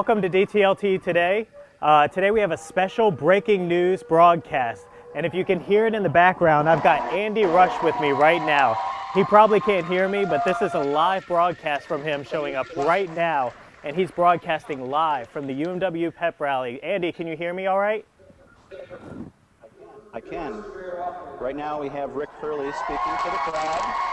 Welcome to DTLT today. Uh, today we have a special breaking news broadcast. And if you can hear it in the background, I've got Andy Rush with me right now. He probably can't hear me, but this is a live broadcast from him showing up right now. And he's broadcasting live from the UMW pep rally. Andy, can you hear me all right? I can. Right now we have Rick Hurley speaking to the crowd.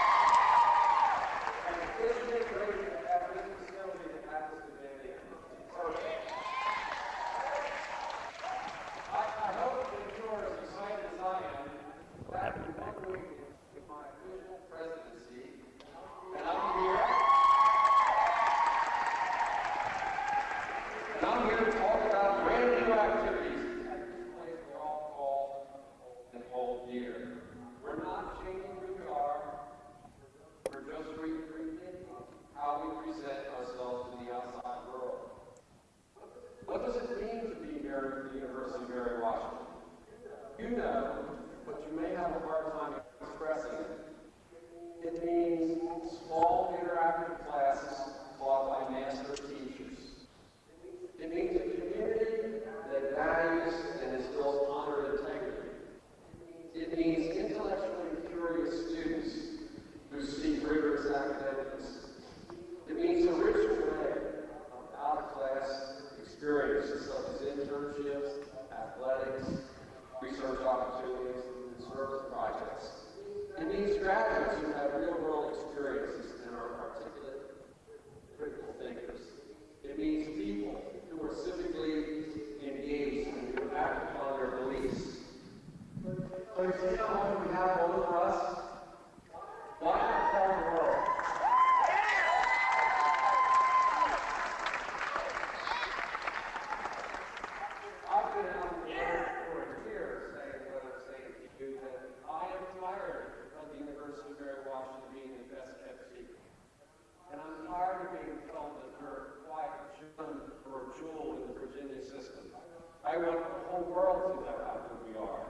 I want the whole world to know how good we are.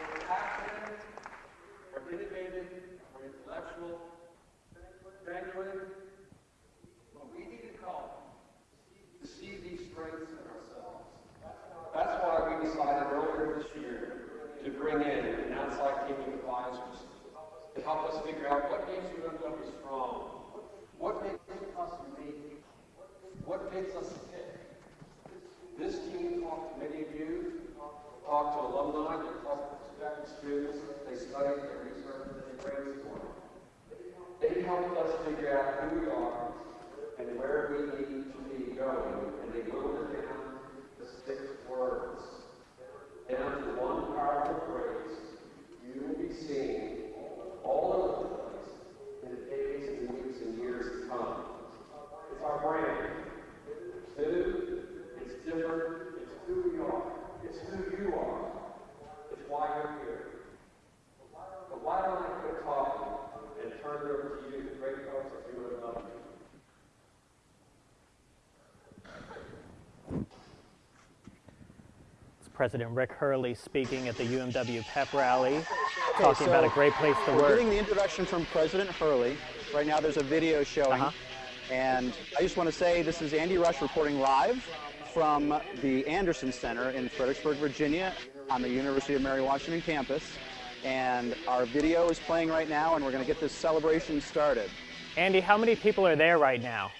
We're passionate, we're innovative, we're intellectual, genuine, but we need to come to see these strengths in ourselves. That's why we decided earlier this year to bring in an outside team of advisors to help us figure out what makes UMW strong, what makes us unique, what makes us. This team talked to many of you, talked to alumni, they talked to prospective students, they studied, they researched, they brainstormed. They helped us figure out who we are and where we need to be going, and they boiled it down to six words, down to one powerful phrase. You will be seen all over the place in the days and weeks and years to come. It's our brand. It's new, it's different, it's who we are, it's who you are, it's why you're here. But why don't I quit talking and turn it over to you, the great folks at UMW? It's President Rick Hurley speaking at the UMW pep rally, talking Okay, about a great place to We're work. getting the introduction from President Hurley. Right now there's a video showing. Uh-huh. And I just want to say this is Andy Rush reporting live from the Anderson Center in Fredericksburg, Virginia on the University of Mary Washington campus. And our video is playing right now and we're going to get this celebration started. Andy, how many people are there right now?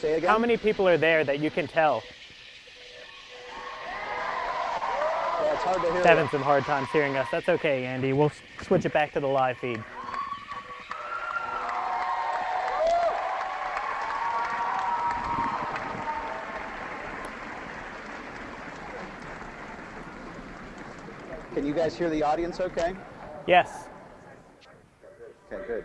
Say it again. How many people are there that you can tell? Having some hard times hearing us. That's okay, Andy. We'll switch it back to the live feed. Can you guys hear the audience okay? Yes. Okay, good.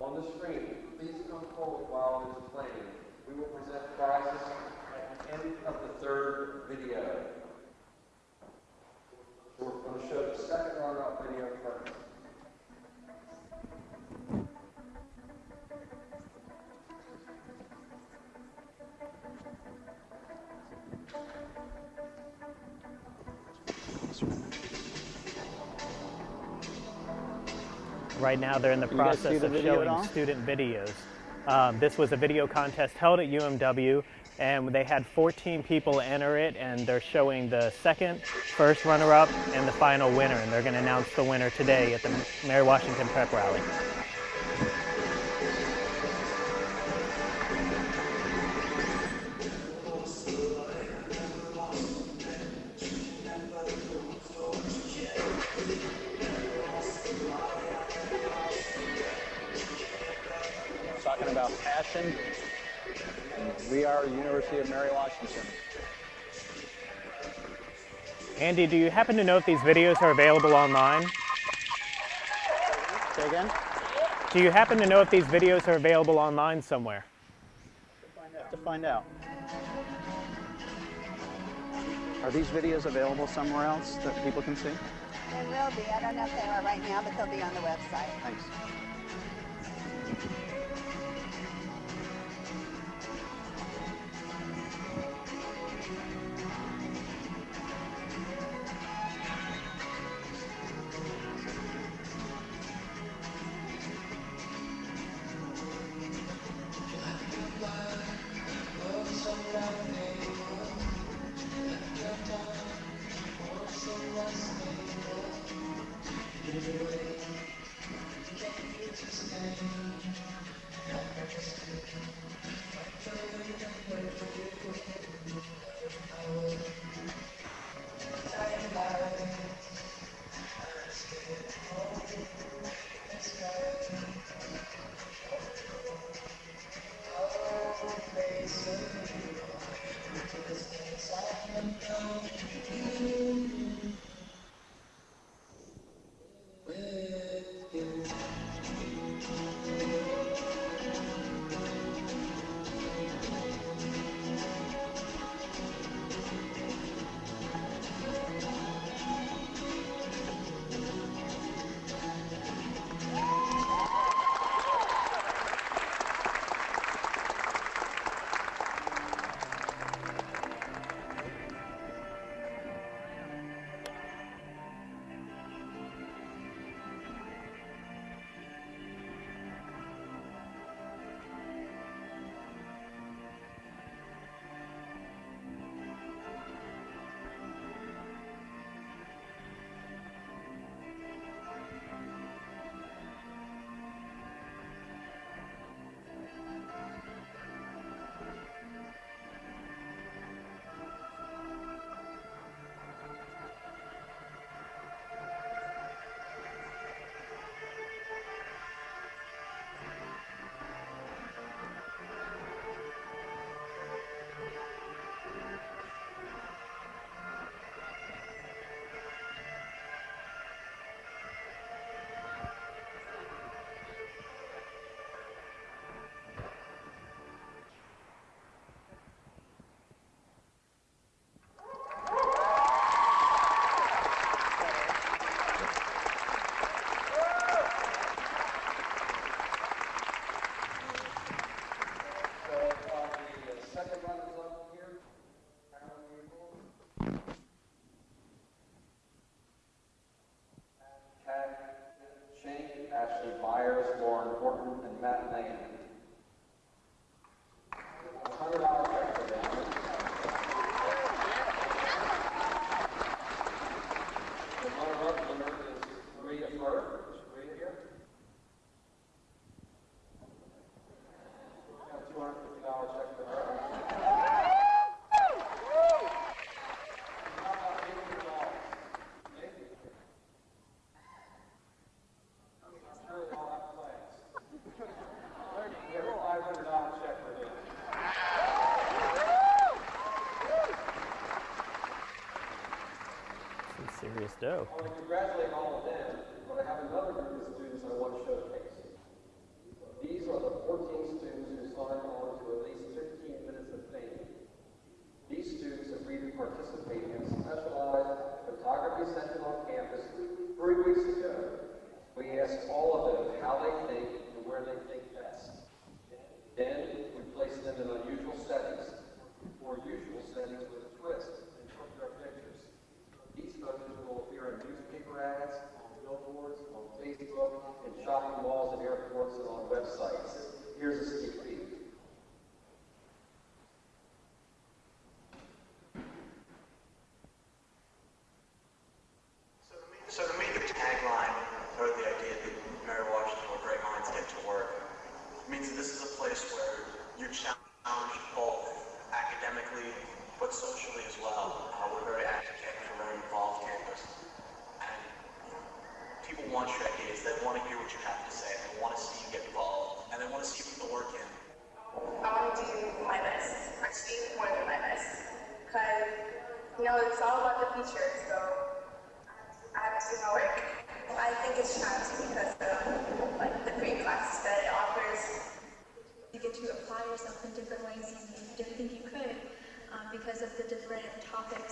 on the screen, please come forward while is playing. We will present prizes at the end of the third video. So we're going to show the second runner-up video first. Right now, they're in the you process the of showing student videos. Um, this was a video contest held at UMW, and they had 14 people enter it, and they're showing the second, first runner-up, and the final winner. And they're going to announce the winner today at the Mary Washington Prep Rally. Andy, do you happen to know if these videos are available online? Say again? Do you happen to know if these videos are available online somewhere? To find out. Are these videos available somewhere else that people can see? They will be. I don't know if they are right now, but they'll be on the website. Thanks. I want to congratulate all of you. because of the different topics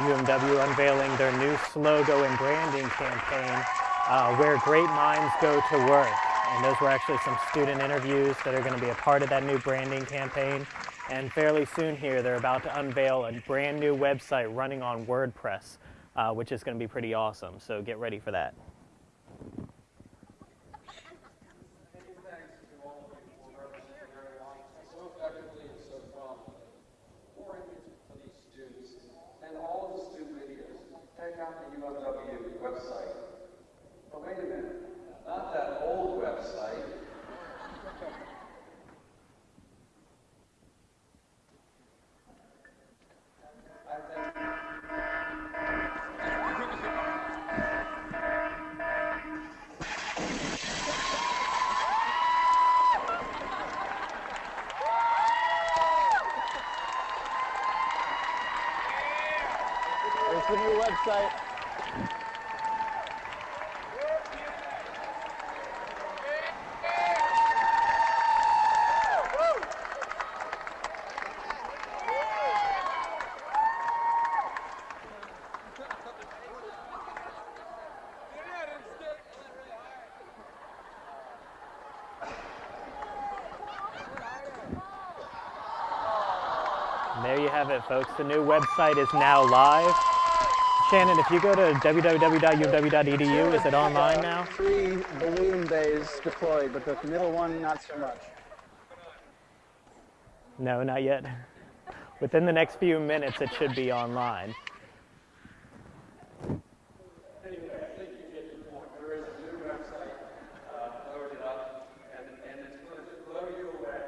UMW unveiling their new logo and branding campaign, uh, Where Great Minds Go to Work. And those were actually some student interviews that are going to be a part of that new branding campaign. And fairly soon here, they're about to unveil a brand new website running on WordPress, uh, which is going to be pretty awesome. So get ready for that. It, folks. The new website is now live. Shannon, if you go to www.uw.edu, is it online now? Three balloon bays deployed, but the middle one, not so much. No, not yet. Within the next few minutes, it should be online. Anyway, I think you get the point. There is a new website uh, loaded up, and, and it's going to blow you away.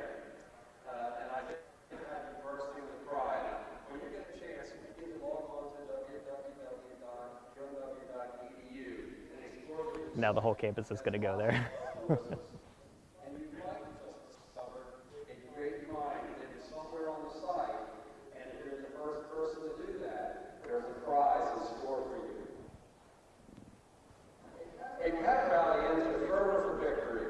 Uh, and I think you have you bursting with pride. When you get a chance, you can log on to www.umw.edu and explore the whole campus is going to go there. and you might just discover a great mind that is somewhere on the site. And if you're the first person to do that, there's a prize in store for you. A pep rally ends with fervor for victory.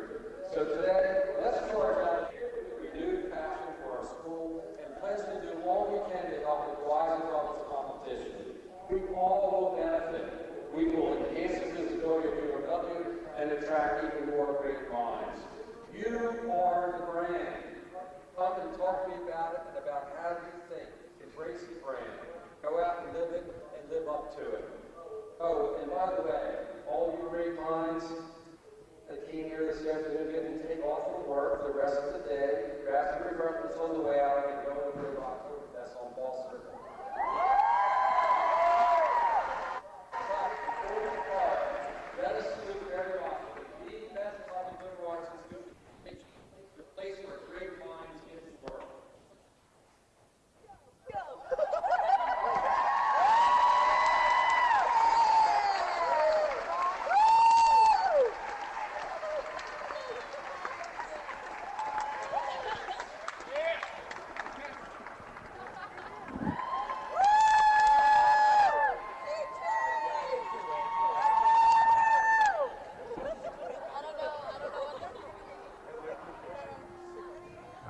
So today, let's charge out with renewed passion for our school and pledge to do all we can to help it rise above its competition. We all will benefit. We will enhance the visibility of UMW and attract even more great minds. You are the brand. Come and talk to me about it and about how you think. Embrace the brand. Go out and live it and live up to it. Oh, and by the way, all you great minds that came here this afternoon didn't take off from work the rest of the day. Grab your refreshments on the way out and go to the Oktoberfest on Ball Circle. Let us salute very often. The best public liberal arts institution, the place where great minds get to work.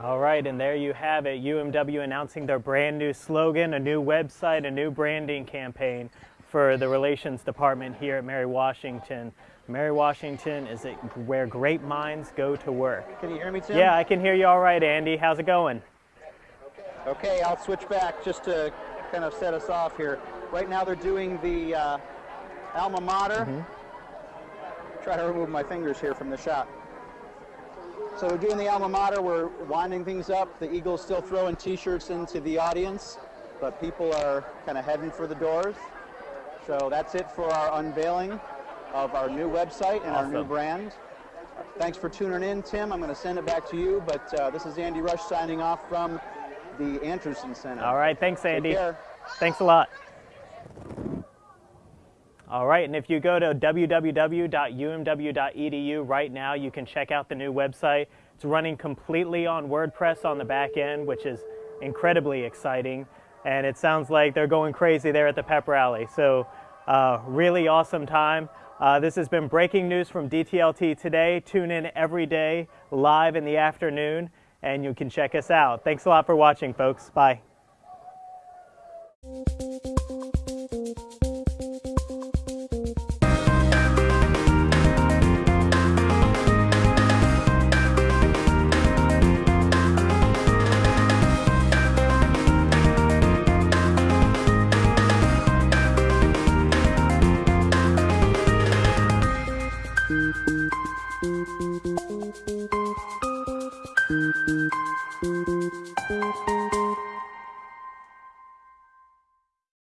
All right, and there you have it. UMW announcing their brand new slogan, a new website, a new branding campaign for the Relations Department here at Mary Washington. Mary Washington is it where great minds go to work. Can you hear me, Tim? Yeah, I can hear you all right, Andy. How's it going? Okay, I'll switch back just to kind of set us off here. Right now they're doing the uh, alma mater. Try to remove my fingers here from the shot. So we're doing the alma mater. We're winding things up. The Eagles still throwing T-shirts into the audience, but people are kind of heading for the doors. So that's it for our unveiling of our new website and our new brand. Thanks for tuning in, Tim. I'm going to send it back to you, but uh, this is Andy Rush signing off from the Anderson Center. All right, thanks, Andy. Thanks a lot. All right, and if you go to www.umw.edu right now, you can check out the new website. It's running completely on WordPress on the back end, which is incredibly exciting. And it sounds like they're going crazy there at the pep rally. So, uh, really awesome time. Uh, this has been breaking news from DTLT today. Tune in every day live in the afternoon, and you can check us out. Thanks a lot for watching, folks. Bye.